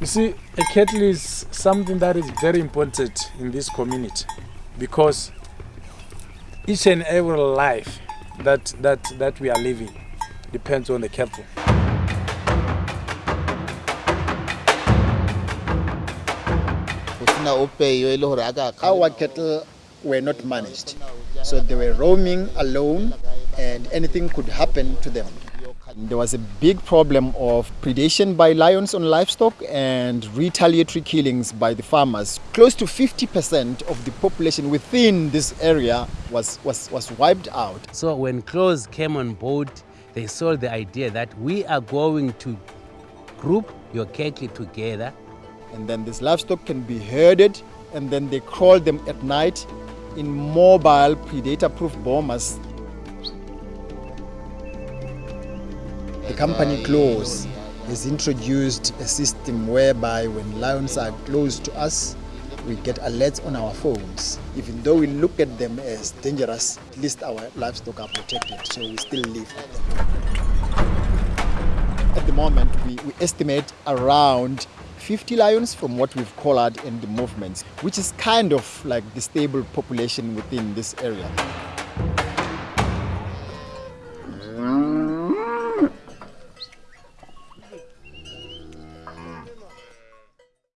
You see, a cattle is something that is very important in this community because each and every life that, that, that we are living depends on the cattle. Our cattle were not managed, so they were roaming alone and anything could happen to them. There was a big problem of predation by lions on livestock and retaliatory killings by the farmers. Close to 50% of the population within this area was, was, was wiped out. So when CLAWS came on board, they saw the idea that we are going to group your cattle together And then this livestock can be herded and then they kraal them at night in mobile predator-proof bomas The company CLAWS has introduced a system whereby when lions are close to us, we get alerts on our phones. Even though we look at them as dangerous, at least our livestock are protected, so we still live. At the moment, we, we estimate around 50 lions from what we've collared in the movements, which is kind of like the stable population within this area.